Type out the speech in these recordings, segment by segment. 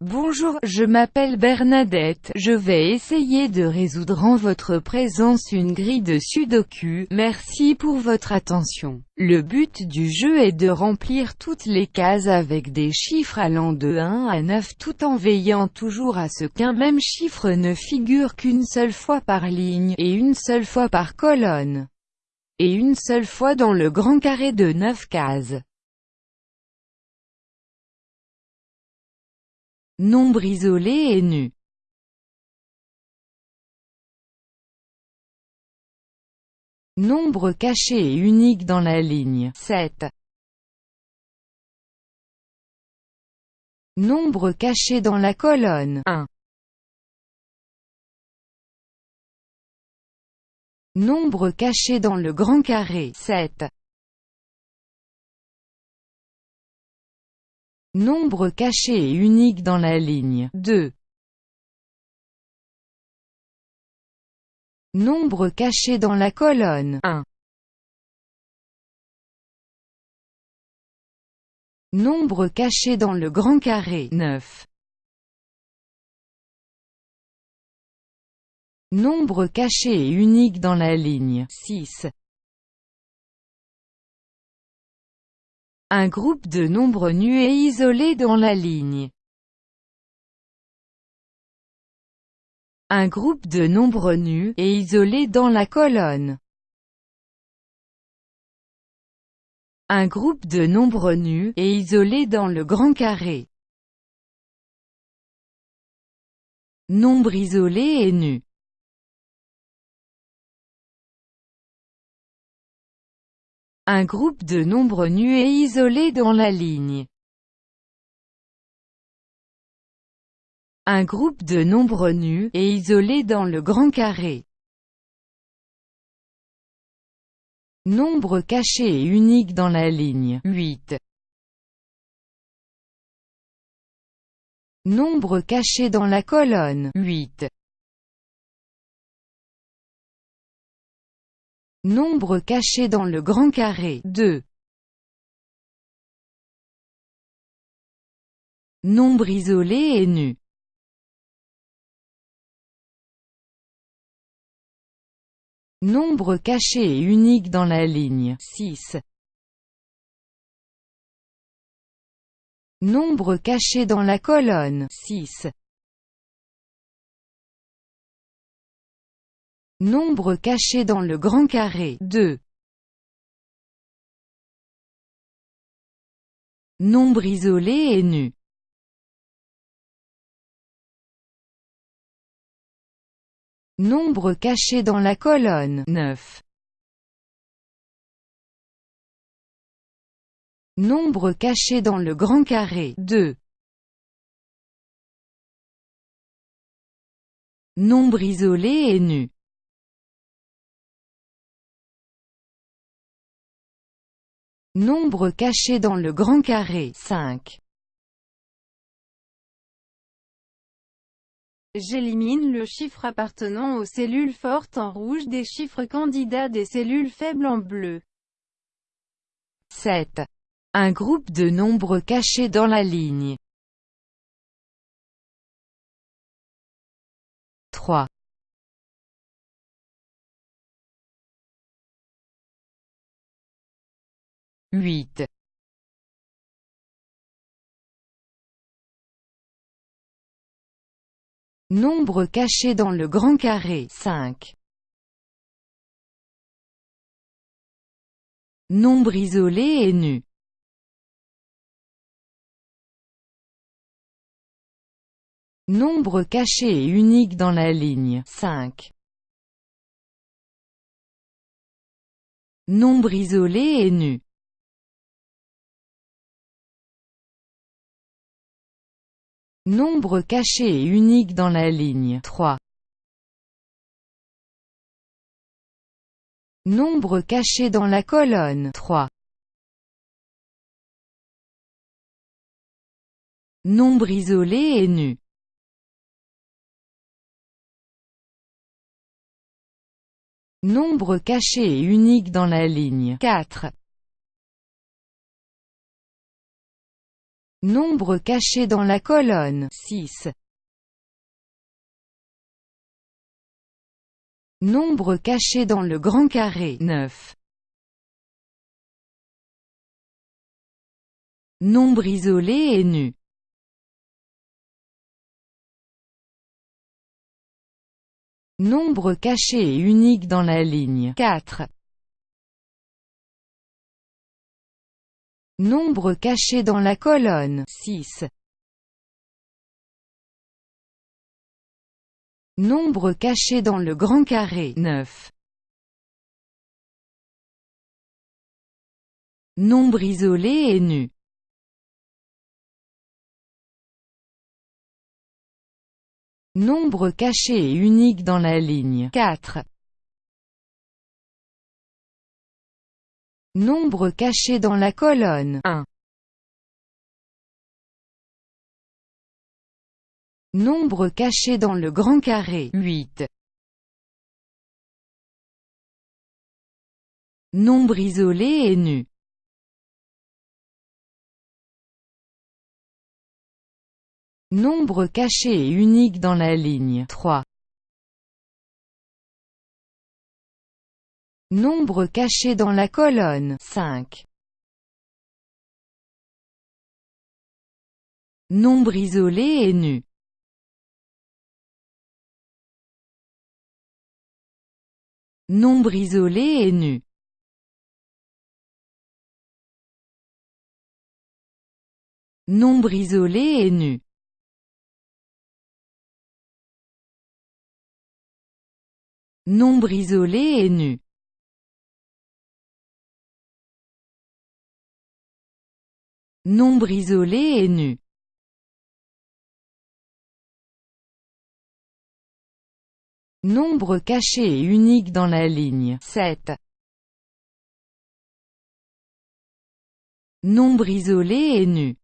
Bonjour, je m'appelle Bernadette, je vais essayer de résoudre en votre présence une grille de sudoku, merci pour votre attention. Le but du jeu est de remplir toutes les cases avec des chiffres allant de 1 à 9 tout en veillant toujours à ce qu'un même chiffre ne figure qu'une seule fois par ligne, et une seule fois par colonne, et une seule fois dans le grand carré de 9 cases. Nombre isolé et nu. Nombre caché et unique dans la ligne 7. Nombre caché dans la colonne 1. Nombre caché dans le grand carré 7. Nombre caché et unique dans la ligne 2. Nombre caché dans la colonne 1. Nombre caché dans le grand carré 9. Nombre caché et unique dans la ligne 6. Un groupe de nombres nus et isolés dans la ligne. Un groupe de nombres nus et isolés dans la colonne. Un groupe de nombres nus et isolés dans le grand carré. Nombre isolé et nu. Un groupe de nombres nus et isolés dans la ligne. Un groupe de nombres nus et isolés dans le grand carré. Nombre caché et unique dans la ligne 8. Nombre caché dans la colonne 8. Nombre caché dans le grand carré 2. Nombre isolé et nu. Nombre caché et unique dans la ligne 6. Nombre caché dans la colonne 6. Nombre caché dans le grand carré 2. Nombre isolé et nu. Nombre caché dans la colonne 9. Nombre caché dans le grand carré 2. Nombre isolé et nu. Nombre caché dans le grand carré 5. J'élimine le chiffre appartenant aux cellules fortes en rouge des chiffres candidats des cellules faibles en bleu. 7. Un groupe de nombres cachés dans la ligne. 3. 8. Nombre caché dans le grand carré 5. Nombre isolé et nu. Nombre caché et unique dans la ligne 5. Nombre isolé et nu. Nombre caché et unique dans la ligne 3. Nombre caché dans la colonne 3. Nombre isolé et nu. Nombre caché et unique dans la ligne 4. Nombre caché dans la colonne 6. Nombre caché dans le grand carré 9. Nombre isolé et nu Nombre caché et unique dans la ligne 4. Nombre caché dans la colonne 6. Nombre caché dans le grand carré 9. Nombre isolé et nu Nombre caché et unique dans la ligne 4. Nombre caché dans la colonne 1. Nombre caché dans le grand carré 8. Nombre isolé et nu Nombre caché et unique dans la ligne 3. Nombre caché dans la colonne. 5. Nombre isolé et nu. Nombre isolé et nu. Nombre isolé et nu. Nombre isolé et nu Nombre isolé et nu. Nombre caché et unique dans la ligne. 7. Nombre isolé et nu.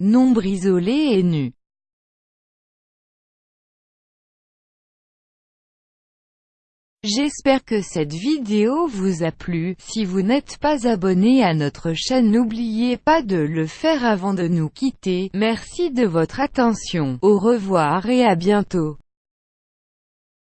Nombre isolé et nu J'espère que cette vidéo vous a plu, si vous n'êtes pas abonné à notre chaîne n'oubliez pas de le faire avant de nous quitter, merci de votre attention, au revoir et à bientôt.